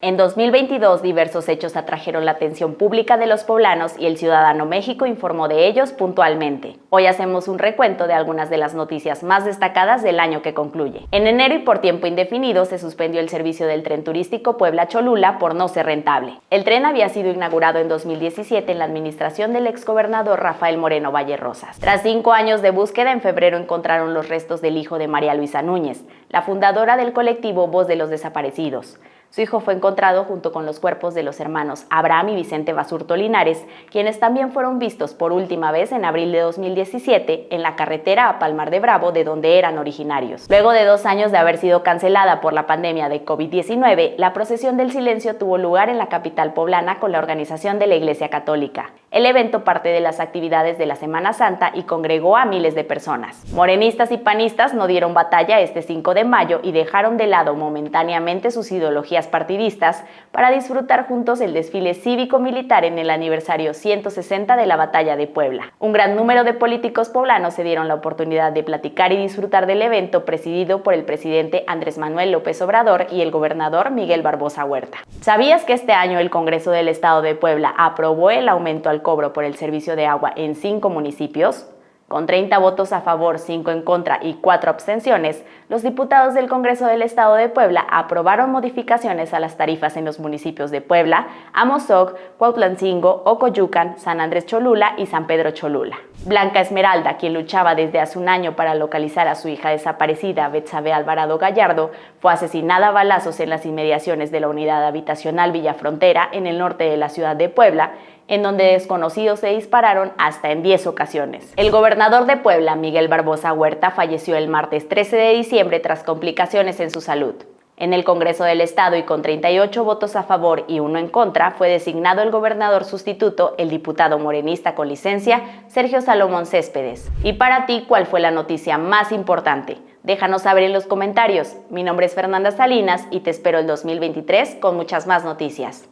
En 2022, diversos hechos atrajeron la atención pública de los poblanos y el Ciudadano México informó de ellos puntualmente. Hoy hacemos un recuento de algunas de las noticias más destacadas del año que concluye. En enero y por tiempo indefinido se suspendió el servicio del tren turístico Puebla-Cholula por no ser rentable. El tren había sido inaugurado en 2017 en la administración del exgobernador Rafael Moreno Valle Rosas. Tras cinco años de búsqueda, en febrero encontraron los restos del hijo de María Luisa Núñez, la fundadora del colectivo Voz de los Desaparecidos. Su hijo fue encontrado junto con los cuerpos de los hermanos Abraham y Vicente Basurto Linares, quienes también fueron vistos por última vez en abril de 2017 en la carretera a Palmar de Bravo, de donde eran originarios. Luego de dos años de haber sido cancelada por la pandemia de COVID-19, la procesión del silencio tuvo lugar en la capital poblana con la organización de la Iglesia Católica. El evento parte de las actividades de la Semana Santa y congregó a miles de personas. Morenistas y panistas no dieron batalla este 5 de mayo y dejaron de lado momentáneamente sus ideologías partidistas para disfrutar juntos el desfile cívico-militar en el aniversario 160 de la Batalla de Puebla. Un gran número de políticos poblanos se dieron la oportunidad de platicar y disfrutar del evento presidido por el presidente Andrés Manuel López Obrador y el gobernador Miguel Barbosa Huerta. ¿Sabías que este año el Congreso del Estado de Puebla aprobó el aumento al cobro por el servicio de agua en cinco municipios? Con 30 votos a favor, 5 en contra y 4 abstenciones, los diputados del Congreso del Estado de Puebla aprobaron modificaciones a las tarifas en los municipios de Puebla, Amozoc, Cuautlancingo, Ocoyucan, San Andrés Cholula y San Pedro Cholula. Blanca Esmeralda, quien luchaba desde hace un año para localizar a su hija desaparecida, Betsabe Alvarado Gallardo, fue asesinada a balazos en las inmediaciones de la unidad habitacional Villa Frontera, en el norte de la ciudad de Puebla, en donde desconocidos se dispararon hasta en 10 ocasiones. El gobernador de Puebla, Miguel Barbosa Huerta, falleció el martes 13 de diciembre tras complicaciones en su salud. En el Congreso del Estado y con 38 votos a favor y uno en contra, fue designado el gobernador sustituto, el diputado morenista con licencia, Sergio Salomón Céspedes. Y para ti, ¿cuál fue la noticia más importante? Déjanos saber en los comentarios. Mi nombre es Fernanda Salinas y te espero el 2023 con muchas más noticias.